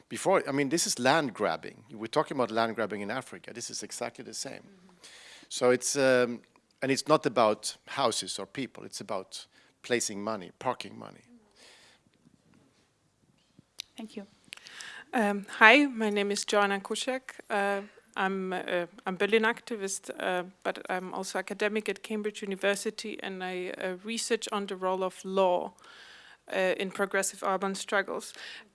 Before, I mean, this is land grabbing. We're talking about land grabbing in Africa. This is exactly the same. Mm -hmm. So it's um, and it's not about houses or people. It's about placing money, parking money. Thank you. Um, hi, my name is Joanna Kuszek. Uh, I'm, uh, I'm Berlin activist, uh, but I'm also academic at Cambridge University and I uh, research on the role of law uh, in progressive urban struggles.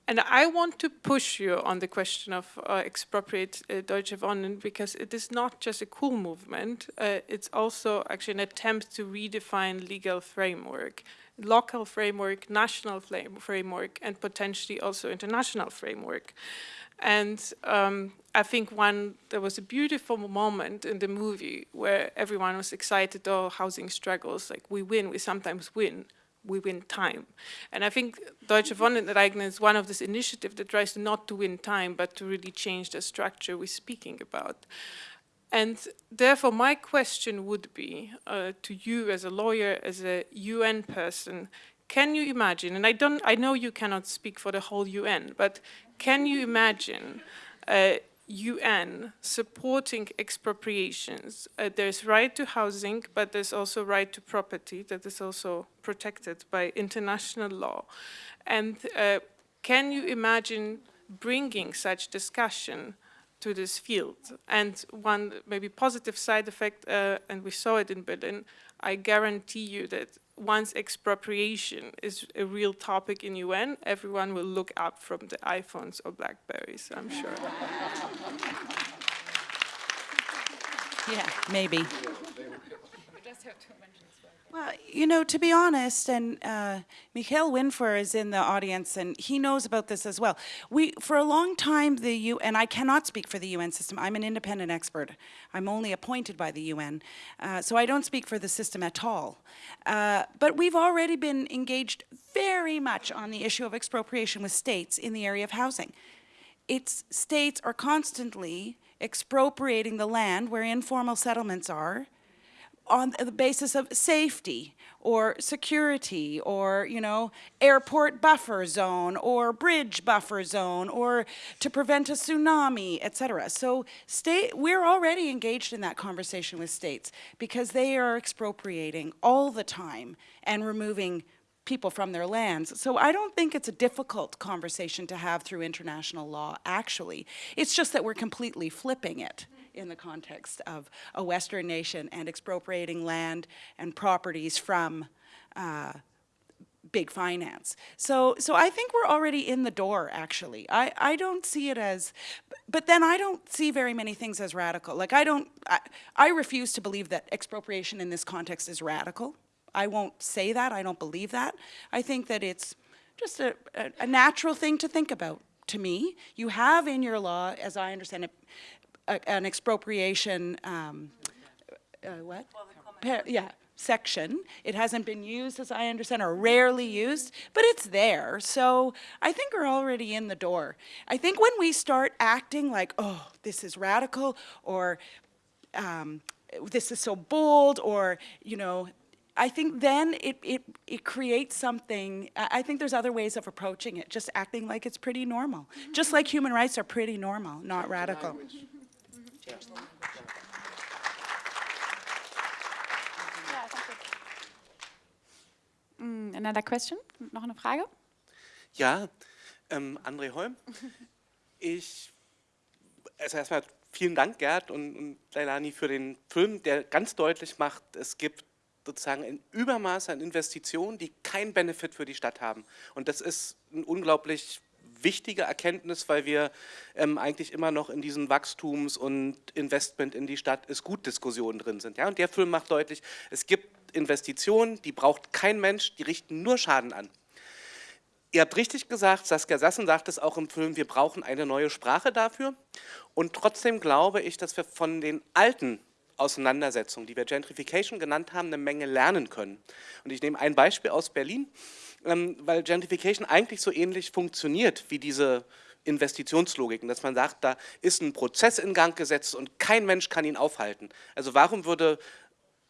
And I want to push you on the question of uh, expropriate Deutsche Wohnen because it is not just a cool movement, it's also actually an attempt to redefine legal framework local framework, national framework, and potentially also international framework. And um, I think one, there was a beautiful moment in the movie where everyone was excited, oh, housing struggles, like we win, we sometimes win, we win time. And I think Deutsche Wohnenreignen is one of this initiative that tries not to win time, but to really change the structure we're speaking about. And therefore, my question would be uh, to you as a lawyer, as a UN person, can you imagine, and I, don't, I know you cannot speak for the whole UN, but can you imagine uh, UN supporting expropriations? Uh, there's right to housing, but there's also right to property that is also protected by international law. And uh, can you imagine bringing such discussion to this field. And one maybe positive side effect, uh, and we saw it in Berlin, I guarantee you that once expropriation is a real topic in UN, everyone will look up from the iPhones or Blackberries, I'm sure. yeah, maybe. Well, you know, to be honest, and uh, Mikhail Winfer is in the audience, and he knows about this as well. We, for a long time, the U, and I cannot speak for the UN system. I'm an independent expert. I'm only appointed by the UN, uh, so I don't speak for the system at all. Uh, but we've already been engaged very much on the issue of expropriation with states in the area of housing. It's states are constantly expropriating the land where informal settlements are on the basis of safety or security or, you know, airport buffer zone or bridge buffer zone or to prevent a tsunami, etc. So state, we're already engaged in that conversation with states because they are expropriating all the time and removing people from their lands. So I don't think it's a difficult conversation to have through international law, actually. It's just that we're completely flipping it in the context of a Western nation and expropriating land and properties from uh, big finance. So, so I think we're already in the door, actually. I, I don't see it as, but then I don't see very many things as radical. Like I don't, I, I refuse to believe that expropriation in this context is radical. I won't say that, I don't believe that. I think that it's just a, a, a natural thing to think about to me. You have in your law, as I understand it, a, an expropriation, um, uh, what? Pa- yeah, section. It hasn't been used, as I understand, or rarely used, but it's there. So I think we're already in the door. I think when we start acting like, oh, this is radical, or um, this is so bold, or, you know, I think then it, it, it creates something, I I think there's other ways of approaching it, just acting like it's pretty normal. Just like human rights are pretty normal, not radical. Mm, Another question? Noch eine Frage? Ja, ähm, André Holm. Ich, also erstmal vielen Dank, Gerd und, und Leilani, für den Film, der ganz deutlich macht, es gibt sozusagen ein Übermaß an Investitionen, die keinen Benefit für die Stadt haben. Und das ist ein unglaublich wichtige Erkenntnis, weil wir ähm, eigentlich immer noch in diesen Wachstums- und Investment in die Stadt ist gut Diskussionen drin sind. Ja? Und der Film macht deutlich, es gibt Investitionen, die braucht kein Mensch, die richten nur Schaden an. Ihr habt richtig gesagt, Saskia Sassen sagt es auch im Film, wir brauchen eine neue Sprache dafür. Und trotzdem glaube ich, dass wir von den alten Auseinandersetzungen, die wir Gentrification genannt haben, eine Menge lernen können. Und ich nehme ein Beispiel aus Berlin, weil Gentrification eigentlich so ähnlich funktioniert wie diese Investitionslogiken, dass man sagt, da ist ein Prozess in Gang gesetzt und kein Mensch kann ihn aufhalten. Also warum würde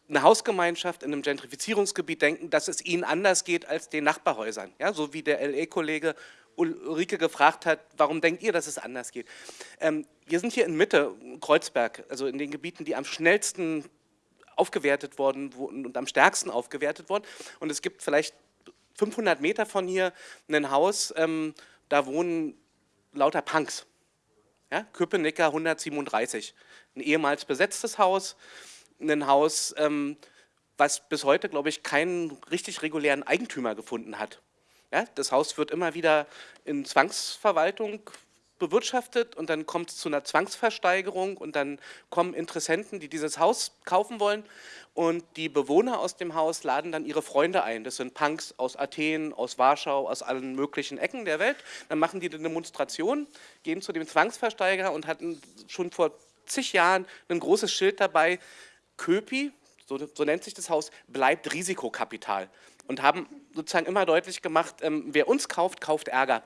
eine Hausgemeinschaft in einem Gentrifizierungsgebiet denken, dass es ihnen anders geht als den Nachbarhäusern. Ja, so wie der LE-Kollege Ulrike gefragt hat, warum denkt ihr, dass es anders geht? Ähm, wir sind hier in Mitte, Kreuzberg, also in den Gebieten, die am schnellsten aufgewertet worden und am stärksten aufgewertet wurden. Und es gibt vielleicht 500 Meter von hier ein Haus, ähm, da wohnen lauter Punks. Ja, Köpenicker 137, ein ehemals besetztes Haus, ein Haus, ähm, was bis heute, glaube ich, keinen richtig regulären Eigentümer gefunden hat. Ja, das Haus wird immer wieder in Zwangsverwaltung bewirtschaftet und dann kommt es zu einer Zwangsversteigerung und dann kommen Interessenten, die dieses Haus kaufen wollen und die Bewohner aus dem Haus laden dann ihre Freunde ein. Das sind Punks aus Athen, aus Warschau, aus allen möglichen Ecken der Welt. Dann machen die eine Demonstration, gehen zu dem Zwangsversteiger und hatten schon vor zig Jahren ein großes Schild dabei, Köpi, so, so, nennt sich das Haus, bleibt Risikokapital. Und haben sozusagen immer deutlich gemacht, ähm, wer uns kauft, kauft Ärger.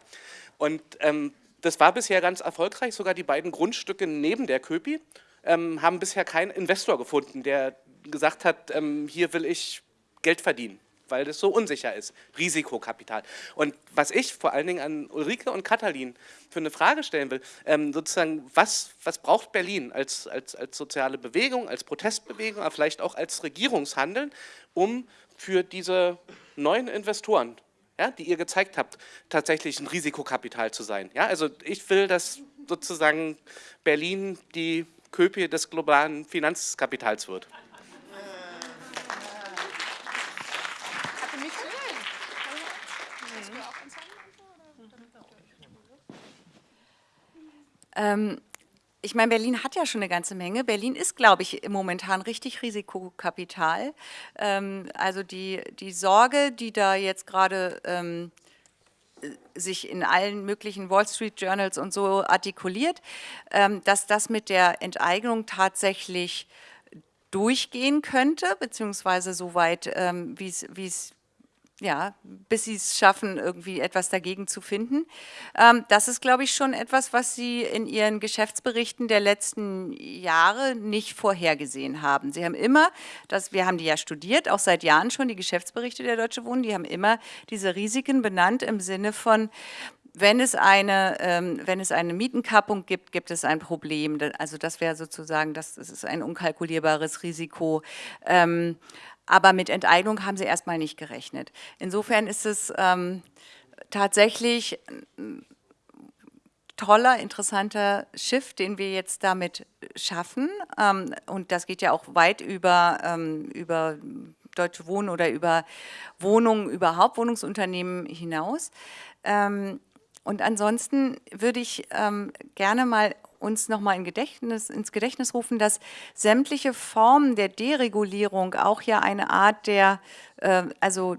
Und ähm, das war bisher ganz erfolgreich, sogar die beiden Grundstücke neben der Köpi ähm, haben bisher keinen Investor gefunden, der gesagt hat, ähm, hier will ich Geld verdienen weil das so unsicher ist. Risikokapital. Und was ich vor allen Dingen an Ulrike und Katalin für eine Frage stellen will, ähm, sozusagen, was, was braucht Berlin als, als, als soziale Bewegung, als Protestbewegung, aber vielleicht auch als Regierungshandeln, um für diese neuen Investoren, ja, die ihr gezeigt habt, tatsächlich ein Risikokapital zu sein. Ja, also ich will, dass sozusagen Berlin die Köpie des globalen Finanzkapitals wird. Ähm, ich meine, Berlin hat ja schon eine ganze Menge. Berlin ist, glaube ich, momentan richtig Risikokapital. Ähm, also die, die Sorge, die da jetzt gerade ähm, sich in allen möglichen Wall Street Journals und so artikuliert, ähm, dass das mit der Enteignung tatsächlich durchgehen könnte, beziehungsweise soweit, ähm, wie es ja, bis sie es schaffen, irgendwie etwas dagegen zu finden. Ähm, das ist, glaube ich, schon etwas, was Sie in Ihren Geschäftsberichten der letzten Jahre nicht vorhergesehen haben. Sie haben immer, das, wir haben die ja studiert, auch seit Jahren schon, die Geschäftsberichte der Deutsche Wohnen, die haben immer diese Risiken benannt im Sinne von, wenn es eine, ähm, wenn es eine Mietenkappung gibt, gibt es ein Problem. Also das wäre sozusagen, das, das ist ein unkalkulierbares Risiko. Ähm, aber mit Enteignung haben sie erstmal nicht gerechnet. Insofern ist es ähm, tatsächlich ein toller, interessanter Schiff, den wir jetzt damit schaffen. Ähm, und das geht ja auch weit über, ähm, über Deutsche Wohnen oder über Wohnungen überhaupt, Wohnungsunternehmen hinaus. Ähm, und ansonsten würde ich ähm, gerne mal uns nochmal in Gedächtnis, ins Gedächtnis rufen, dass sämtliche Formen der Deregulierung auch ja eine Art der, äh, also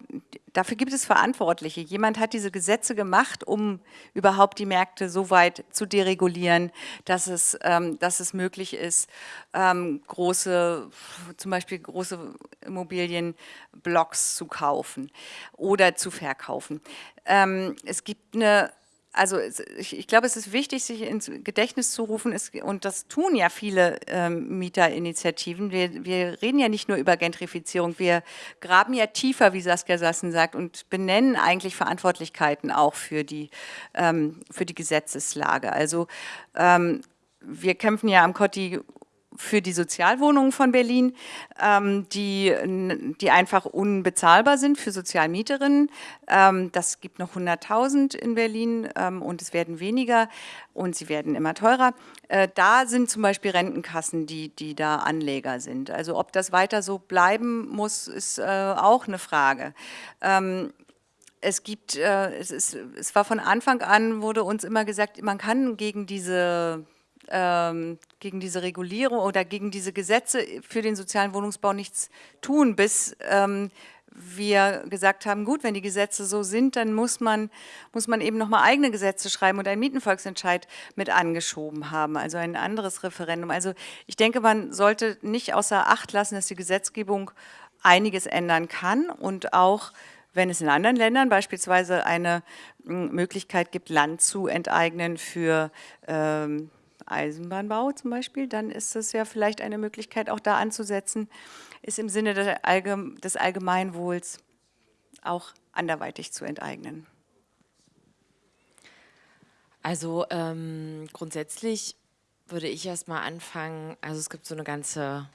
dafür gibt es Verantwortliche. Jemand hat diese Gesetze gemacht, um überhaupt die Märkte so weit zu deregulieren, dass es, ähm, dass es möglich ist, ähm, große, zum Beispiel große Immobilienblocks zu kaufen oder zu verkaufen. Ähm, es gibt eine also ich, ich, glaube, es ist wichtig, sich ins Gedächtnis zu rufen, es, und das tun ja viele ähm, Mieterinitiativen. Wir, wir, reden ja nicht nur über Gentrifizierung, wir graben ja tiefer, wie Saskia Sassen sagt, und benennen eigentlich Verantwortlichkeiten auch für die, ähm, für die Gesetzeslage. Also ähm, wir kämpfen ja am Kotti für die Sozialwohnungen von Berlin, ähm, die, die einfach unbezahlbar sind für Sozialmieterinnen. Ähm, das gibt noch 100.000 in Berlin ähm, und es werden weniger und sie werden immer teurer. Äh, da sind zum Beispiel Rentenkassen, die, die da Anleger sind. Also ob das weiter so bleiben muss, ist äh, auch eine Frage ähm, es gibt, äh, es, ist, es war von Anfang an, wurde uns immer gesagt, man kann gegen diese ähm, gegen diese Regulierung oder gegen diese Gesetze für den sozialen Wohnungsbau nichts tun, bis ähm, wir gesagt haben, gut, wenn die Gesetze so sind, dann muss man, muss man eben nochmal eigene Gesetze schreiben und einen Mietenvolksentscheid mit angeschoben haben, also ein anderes Referendum. Also ich denke, man sollte nicht außer Acht lassen, dass die Gesetzgebung einiges ändern kann und auch wenn es in anderen Ländern beispielsweise eine Möglichkeit gibt, Land zu enteignen für ähm, Eisenbahnbau zum Beispiel, dann ist es ja vielleicht eine Möglichkeit, auch da anzusetzen, ist im Sinne des Allgemeinwohls auch anderweitig zu enteignen. Also ähm, grundsätzlich würde ich erstmal anfangen, also es gibt so eine ganze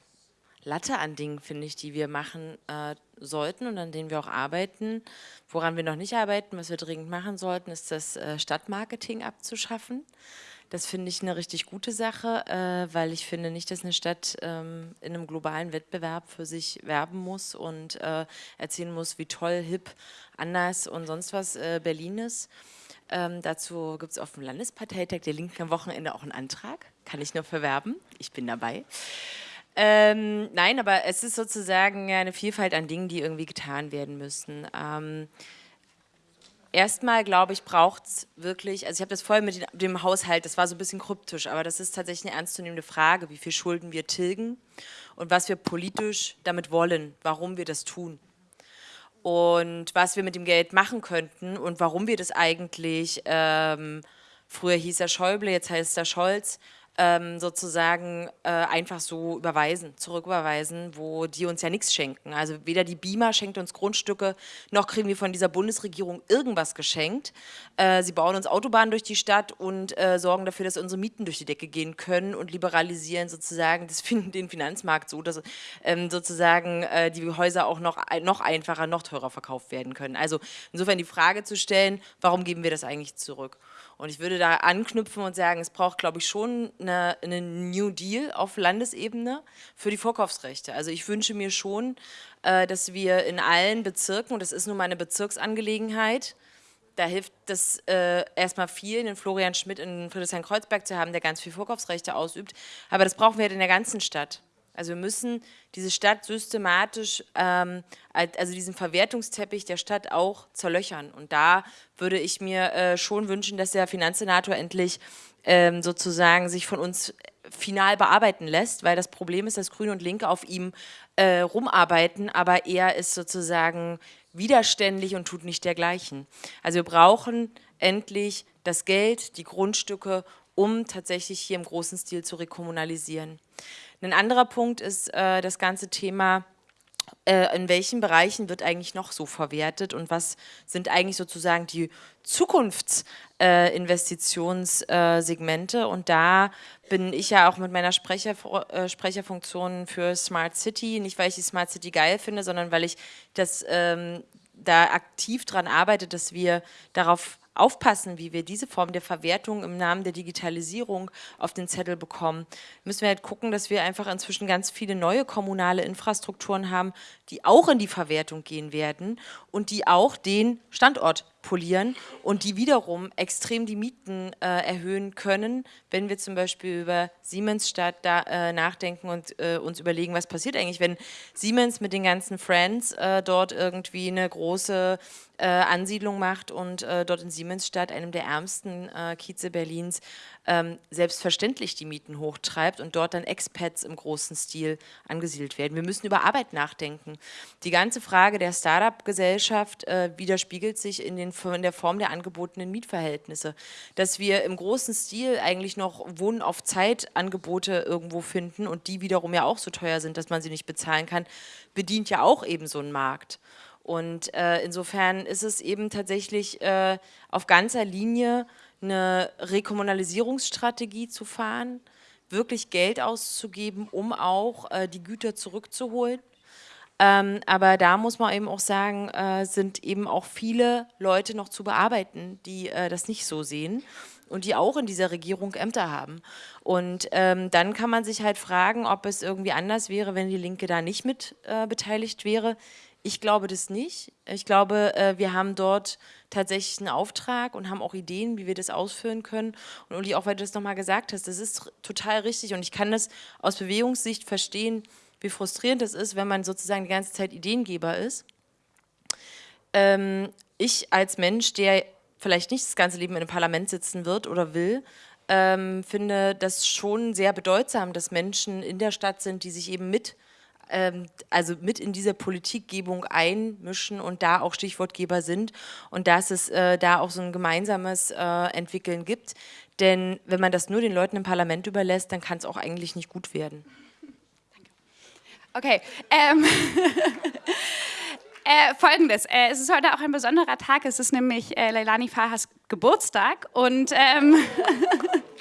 Latte an Dingen, finde ich, die wir machen äh, sollten und an denen wir auch arbeiten. Woran wir noch nicht arbeiten, was wir dringend machen sollten, ist das äh, Stadtmarketing abzuschaffen. Das finde ich eine richtig gute Sache, äh, weil ich finde nicht, dass eine Stadt ähm, in einem globalen Wettbewerb für sich werben muss und äh, erzählen muss, wie toll, hip, anders und sonst was äh, Berlin ist. Ähm, dazu gibt es auf dem Landesparteitag der Linken am Wochenende auch einen Antrag. Kann ich nur verwerben. Ich bin dabei. Ähm, nein, aber es ist sozusagen eine Vielfalt an Dingen, die irgendwie getan werden müssen. Ähm, erstmal, glaube ich, braucht es wirklich, also ich habe das vorher mit dem Haushalt, das war so ein bisschen kryptisch, aber das ist tatsächlich eine ernstzunehmende Frage, wie viel Schulden wir tilgen und was wir politisch damit wollen, warum wir das tun. Und was wir mit dem Geld machen könnten und warum wir das eigentlich, ähm, früher hieß er Schäuble, jetzt heißt er Scholz, ähm, sozusagen äh, einfach so überweisen, zurücküberweisen, wo die uns ja nichts schenken. Also weder die BIMA schenkt uns Grundstücke, noch kriegen wir von dieser Bundesregierung irgendwas geschenkt. Äh, sie bauen uns Autobahnen durch die Stadt und äh, sorgen dafür, dass unsere Mieten durch die Decke gehen können und liberalisieren sozusagen das, den Finanzmarkt so, dass ähm, sozusagen äh, die Häuser auch noch, noch einfacher, noch teurer verkauft werden können. Also insofern die Frage zu stellen, warum geben wir das eigentlich zurück? Und ich würde da anknüpfen und sagen, es braucht, glaube ich, schon eine, eine New Deal auf Landesebene für die Vorkaufsrechte. Also ich wünsche mir schon, äh, dass wir in allen Bezirken, und das ist nun mal eine Bezirksangelegenheit, da hilft das äh, erstmal viel, einen Florian Schmidt in Friedrichshain-Kreuzberg zu haben, der ganz viel Vorkaufsrechte ausübt. Aber das brauchen wir halt in der ganzen Stadt. Also wir müssen diese Stadt systematisch, ähm, also diesen Verwertungsteppich der Stadt auch zerlöchern. Und da würde ich mir äh, schon wünschen, dass der Finanzsenator endlich ähm, sozusagen sich von uns final bearbeiten lässt, weil das Problem ist, dass Grüne und Linke auf ihm äh, rumarbeiten, aber er ist sozusagen widerständig und tut nicht dergleichen. Also wir brauchen endlich das Geld, die Grundstücke, um tatsächlich hier im großen Stil zu rekommunalisieren. Ein anderer Punkt ist äh, das ganze Thema, äh, in welchen Bereichen wird eigentlich noch so verwertet und was sind eigentlich sozusagen die Zukunftsinvestitionssegmente. Äh, und da bin ich ja auch mit meiner Sprecher, äh, Sprecherfunktion für Smart City, nicht weil ich die Smart City geil finde, sondern weil ich das ähm, da aktiv daran arbeite, dass wir darauf aufpassen, wie wir diese Form der Verwertung im Namen der Digitalisierung auf den Zettel bekommen, müssen wir halt gucken, dass wir einfach inzwischen ganz viele neue kommunale Infrastrukturen haben, die auch in die Verwertung gehen werden und die auch den Standort polieren und die wiederum extrem die Mieten äh, erhöhen können, wenn wir zum Beispiel über Siemensstadt da, äh, nachdenken und äh, uns überlegen, was passiert eigentlich, wenn Siemens mit den ganzen Friends äh, dort irgendwie eine große äh, Ansiedlung macht und äh, dort in Siemensstadt, einem der ärmsten Kieze Berlins, ähm, selbstverständlich die Mieten hochtreibt und dort dann Expats im großen Stil angesiedelt werden. Wir müssen über Arbeit nachdenken. Die ganze Frage der Start-up-Gesellschaft äh, widerspiegelt sich in, den, in der Form der angebotenen Mietverhältnisse. Dass wir im großen Stil eigentlich noch Wohnen auf Zeit-Angebote irgendwo finden und die wiederum ja auch so teuer sind, dass man sie nicht bezahlen kann, bedient ja auch eben so einen Markt. Und äh, insofern ist es eben tatsächlich äh, auf ganzer Linie eine Rekommunalisierungsstrategie zu fahren, wirklich Geld auszugeben, um auch äh, die Güter zurückzuholen. Ähm, aber da muss man eben auch sagen, äh, sind eben auch viele Leute noch zu bearbeiten, die äh, das nicht so sehen und die auch in dieser Regierung Ämter haben. Und ähm, dann kann man sich halt fragen, ob es irgendwie anders wäre, wenn die Linke da nicht mit äh, beteiligt wäre. Ich glaube das nicht. Ich glaube, äh, wir haben dort tatsächlich einen Auftrag und haben auch Ideen, wie wir das ausführen können. Und Uli, auch weil du das nochmal gesagt hast, das ist total richtig und ich kann das aus Bewegungssicht verstehen, wie frustrierend es ist, wenn man sozusagen die ganze Zeit Ideengeber ist. Ähm, ich als Mensch, der vielleicht nicht das ganze Leben in einem Parlament sitzen wird oder will, ähm, finde das schon sehr bedeutsam, dass Menschen in der Stadt sind, die sich eben mit also mit in diese Politikgebung einmischen und da auch Stichwortgeber sind und dass es äh, da auch so ein gemeinsames äh, Entwickeln gibt. Denn wenn man das nur den Leuten im Parlament überlässt, dann kann es auch eigentlich nicht gut werden. Okay. Ähm Äh, Folgendes, äh, es ist heute auch ein besonderer Tag, es ist nämlich äh, Leilani Fahas Geburtstag und ähm,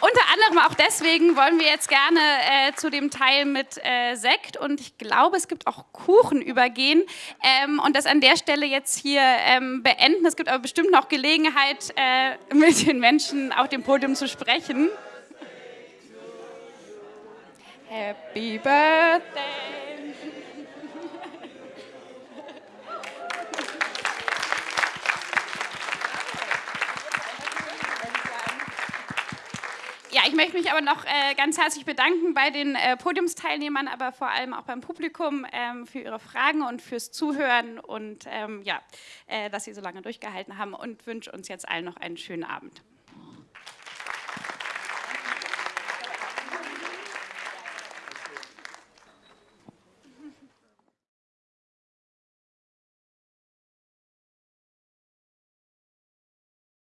Unter anderem auch deswegen wollen wir jetzt gerne äh, zu dem Teil mit äh, Sekt und ich glaube, es gibt auch Kuchen übergehen ähm, und das an der Stelle jetzt hier ähm, beenden. Es gibt aber bestimmt noch Gelegenheit, äh, mit den Menschen auf dem Podium zu sprechen. Happy Birthday! Ja, ich möchte mich aber noch äh, ganz herzlich bedanken bei den äh, Podiumsteilnehmern, aber vor allem auch beim Publikum ähm, für ihre Fragen und fürs Zuhören und ähm, ja, äh, dass Sie so lange durchgehalten haben und wünsche uns jetzt allen noch einen schönen Abend.